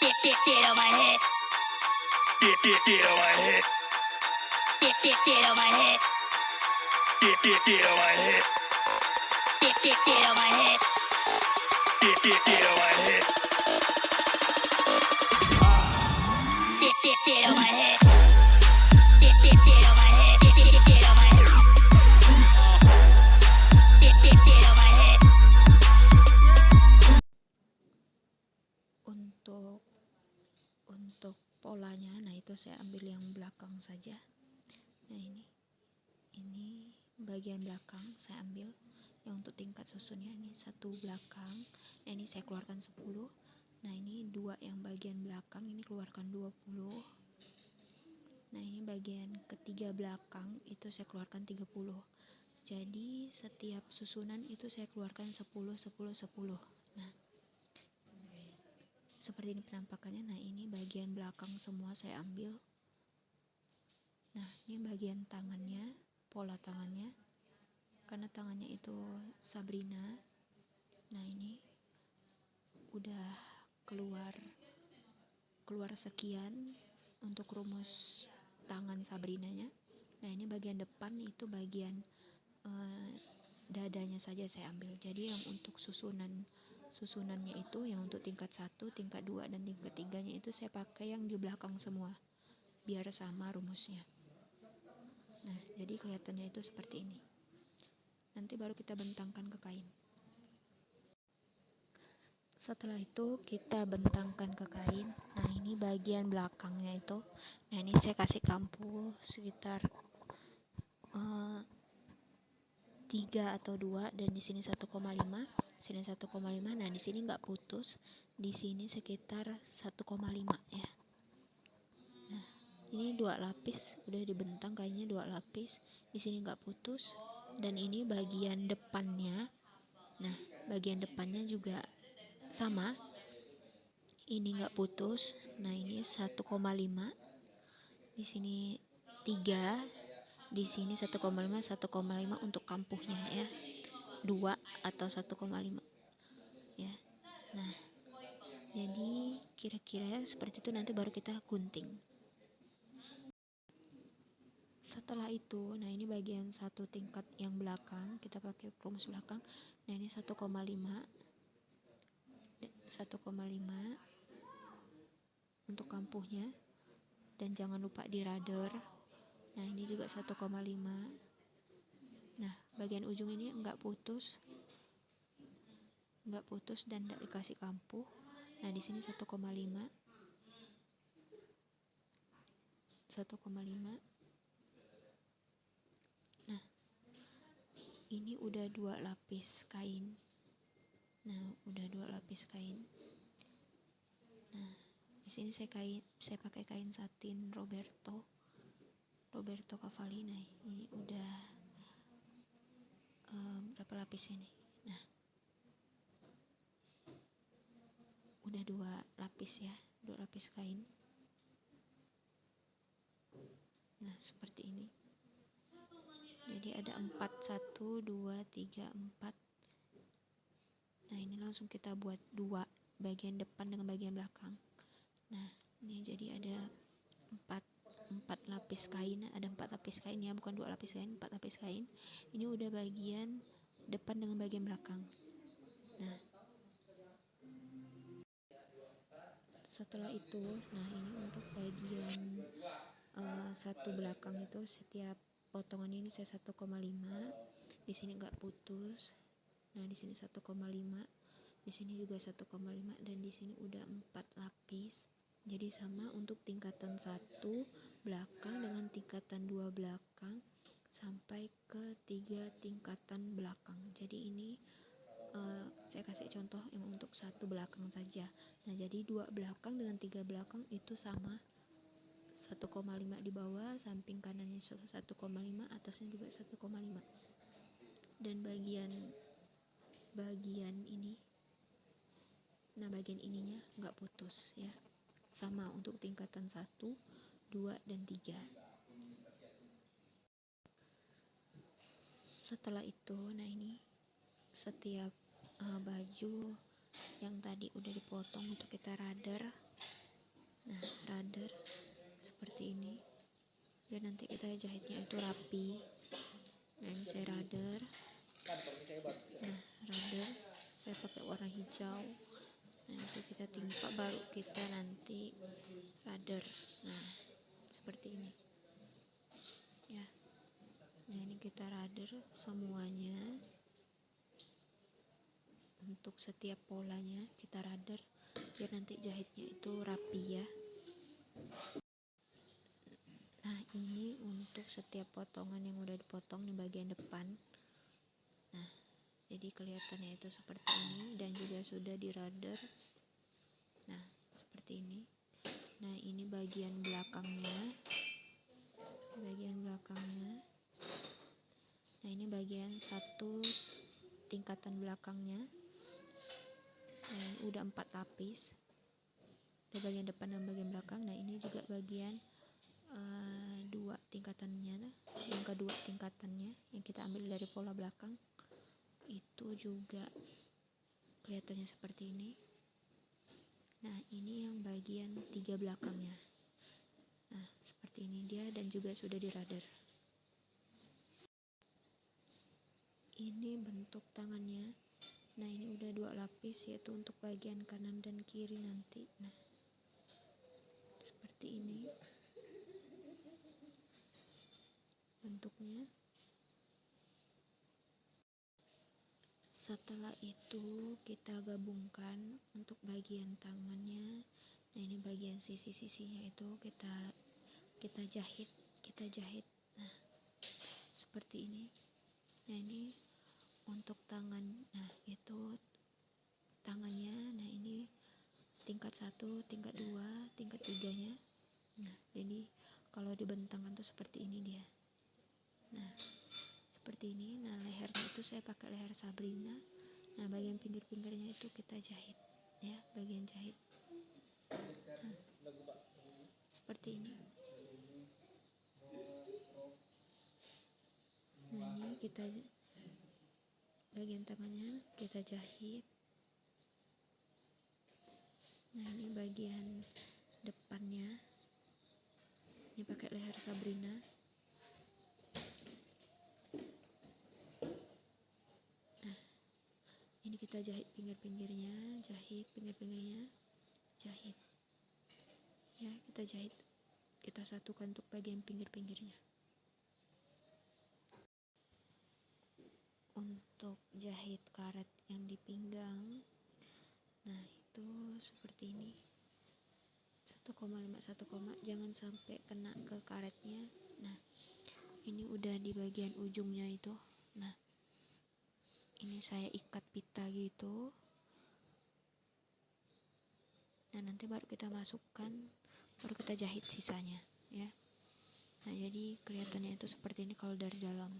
Get, get, get on my head. Get, get, get on my head. Get, get, get on my head. Get, get, get on my head. Get, get, get on my head. Get, get, get on my head. Belakang saja. Nah ini. Ini bagian belakang saya ambil. Yang untuk tingkat susunnya ini satu belakang. Nah ini saya keluarkan 10 nah ini dua yang bagian belakang ini keluarkan 20 nah ini bagian ketiga belakang itu saya keluarkan 30 jadi setiap susunan itu saya keluarkan 10 10 10 nah seperti ini penampakannya. Nah ini bagian belakang semua saya ambil nah ini bagian tangannya pola tangannya. Karena tangannya itu Sabrina. Nah ini udah keluar keluar sekian untuk rumus tangan Sabrinanya. Nah ini bagian depan itu bagian eh, dadanya saja saya ambil. Jadi yang untuk susunan susunannya itu yang untuk tingkat satu, tingkat dua dan tingkat tiganya itu saya pakai yang di belakang semua. Biar sama rumusnya nah jadi kelihatannya itu seperti ini. Nanti baru kita bentangkan ke kain. Setelah itu kita bentangkan ke kain. Nah ini bagian belakangnya itu. Nah ini saya kasih kampu sekitar uh, eh, 3 atau 2 dan di sini 1,5 sini 1,5 nah di sini nggak putus. Di sini sekitar 1,5 ya ini dua lapis udah dibentang kayaknya dua lapis. Di sini nggak putus. Dan ini bagian depannya. Nah bagian depannya juga sama. Ini nggak putus. Nah ini 1,5 di sini 3 di sini 1,5 1,5 untuk kampuhnya ya. 2 atau 1,5 ya. Nah jadi kira-kira seperti itu. Nanti baru kita gunting setelah itu nah ini bagian satu tingkat yang belakang kita pakai rumus belakang. Nah ini 1,5 1,5 untuk kampuhnya. Dan jangan lupa di rudder. Nah ini juga 1,5 nah bagian ujung ini enggak putus. Enggak putus dan tidak dikasih kampuh. Nah di sini 1,5 1,5 ini udah dua lapis kain. Nah udah dua lapis kain. Nah di sini saya kain saya pakai kain satin Roberto Roberto Cavalli nah ini udah um, berapa lapis ini? Nah udah dua lapis ya dua lapis kain. Nah seperti ini jadi ada empat satu dua tiga empat. Nah ini langsung kita buat dua bagian depan dengan bagian belakang. Nah ini jadi ada empat empat lapis kain. Ada empat lapis kain ya bukan dua lapis kain empat lapis kain. Ini udah bagian depan dengan bagian belakang. Nah. Setelah itu nah ini untuk bagian uh, satu belakang itu setiap potongan ini saya 1,5 di sini enggak putus. Nah di sini 1,5 di sini juga 1,5 dan di sini udah 4 lapis. Jadi sama untuk tingkatan satu belakang dengan tingkatan dua belakang sampai ke tiga tingkatan belakang. Jadi ini uh, saya kasih contoh yang untuk satu belakang saja. Nah jadi dua belakang dengan tiga belakang itu sama 1,5 di bawah samping kanannya 1,5 atasnya juga 1,5 dan bagian bagian ini nah bagian ininya nggak putus ya. Sama untuk tingkatan 1 2 dan 3 setelah itu nah ini setiap uh, baju yang tadi udah dipotong untuk kita radar biar nanti kita jahitnya itu rapi. Nah ini saya radar nah radar saya pakai warna hijau. Nah itu kita timpa baru kita nanti radar nah seperti ini. Ya. Nah ini kita radar semuanya. Untuk setiap polanya kita radar biar nanti jahitnya itu rapi ya ini untuk setiap potongan yang udah dipotong di bagian depan. Nah jadi kelihatannya itu seperti ini dan juga sudah di radar nah seperti ini. Nah ini bagian belakangnya. Bagian belakangnya. Nah ini bagian satu tingkatan belakangnya. Nah udah empat lapis. Ada bagian depan dan bagian belakang. Nah ini juga bagian uh, dua tingkatannya yang kedua tingkatannya yang kita ambil dari pola belakang itu juga kelihatannya seperti ini. Nah ini yang bagian tiga belakangnya. Nah seperti ini dia dan juga sudah di radar. Ini bentuk tangannya. Nah ini udah dua lapis yaitu untuk bagian kanan dan kiri nanti. Nah seperti ini bentuknya. Setelah itu kita gabungkan untuk bagian tangannya. Nah ini bagian sisi-sisinya itu kita kita jahit kita jahit. Nah seperti ini. Nah ini untuk tangan. Nah itu tangannya. Nah ini tingkat satu tingkat dua tingkat tiganya. Nah jadi kalau dibentangkan tuh seperti ini dia nah seperti ini. Nah lehernya itu saya pakai leher Sabrina. Nah bagian pinggir-pinggirnya itu kita jahit ya bagian jahit. Nah, seperti ini. Nah ini kita bagian tangannya kita jahit. Nah ini bagian depannya. Ini pakai leher Sabrina ini kita jahit pinggir-pinggirnya jahit pinggir-pinggirnya. Jahit. Ya kita jahit. Kita satukan untuk bagian pinggir-pinggirnya. Untuk jahit karet yang di pinggang. Nah itu seperti ini. 1,5 1, jangan sampai kena ke karetnya. Nah ini udah di bagian ujungnya itu. Nah ini saya ikat pita gitu. Nah nanti baru kita masukkan baru kita jahit sisanya ya. Nah jadi kelihatannya itu seperti ini kalau dari dalam.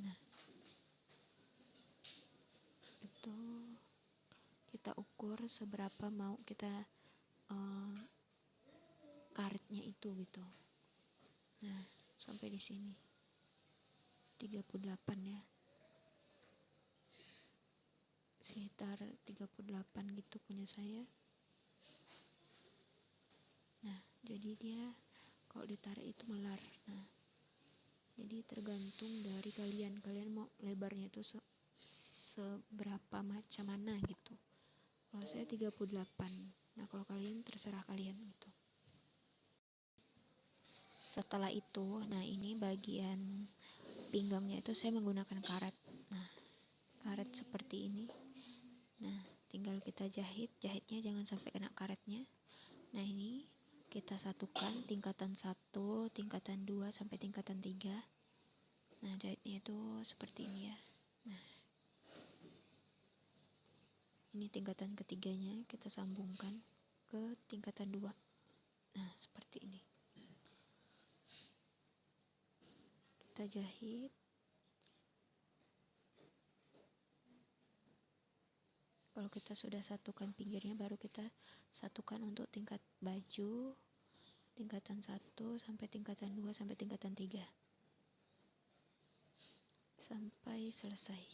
Nah. Itu kita ukur seberapa mau kita uh, karetnya itu gitu. Nah sampai di sini 38 ya. Sekitar 38 gitu punya saya. Nah jadi dia kalau ditarik itu melar. Nah jadi tergantung dari kalian. Kalian mau lebarnya itu se seberapa macam mana gitu. Kalau saya 38 nah kalau kalian terserah kalian gitu. Setelah itu nah ini bagian pinggangnya itu saya menggunakan karet nah karet seperti ini nah tinggal kita jahit jahitnya jangan sampai kena karetnya nah ini kita satukan tingkatan 1, tingkatan 2 sampai tingkatan 3. Nah, jahitnya itu seperti ini ya. Nah. Ini tingkatan ketiganya kita sambungkan ke tingkatan 2. Nah, seperti ini. Kita jahit kalau kita sudah satukan pinggirnya baru kita satukan untuk tingkat baju tingkatan 1 sampai tingkatan 2 sampai tingkatan 3 sampai selesai.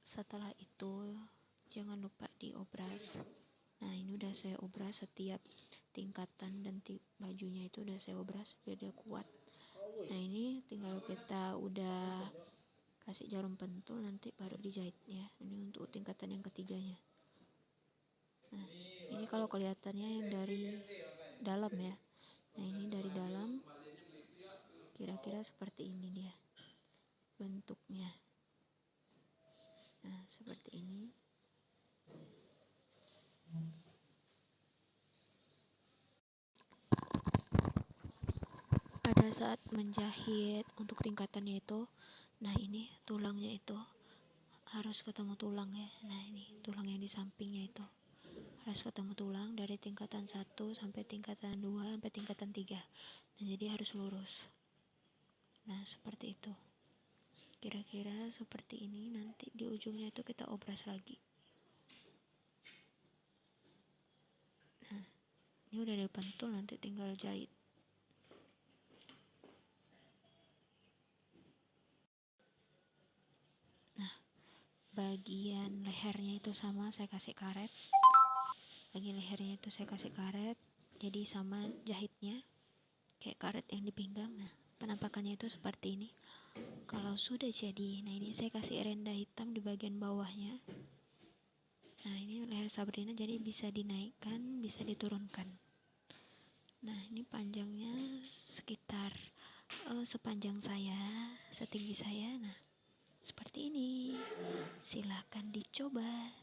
Setelah itu jangan lupa diobras. Nah ini udah saya obras setiap tingkatan dan bajunya itu udah saya obras biar dia kuat. Nah ini tinggal kita udah kasih jarum pentul nanti baru dijahit ya ini untuk tingkatan yang ketiganya. Nah ini kalau kelihatannya yang dari dalam ya. Nah ini dari dalam kira-kira seperti ini dia bentuknya. Nah seperti ini pada saat menjahit untuk tingkatannya itu nah ini tulangnya itu harus ketemu tulang ya. Nah ini tulang yang di sampingnya itu. Harus ketemu tulang dari tingkatan 1 sampai tingkatan 2 sampai tingkatan 3 nah jadi harus lurus. Nah seperti itu. Kira-kira seperti ini nanti di ujungnya itu kita obras lagi. Nah ini udah ada pentul nanti tinggal jahit bagian lehernya itu sama saya kasih karet. Bagian lehernya itu saya kasih karet jadi sama jahitnya kayak karet yang di pinggang nah penampakannya itu seperti ini. Kalau sudah jadi nah ini saya kasih renda hitam di bagian bawahnya. Nah ini leher Sabrina jadi bisa dinaikkan bisa diturunkan. Nah ini panjangnya sekitar uh, sepanjang saya setinggi saya. Nah seperti ini. Silahkan dicoba.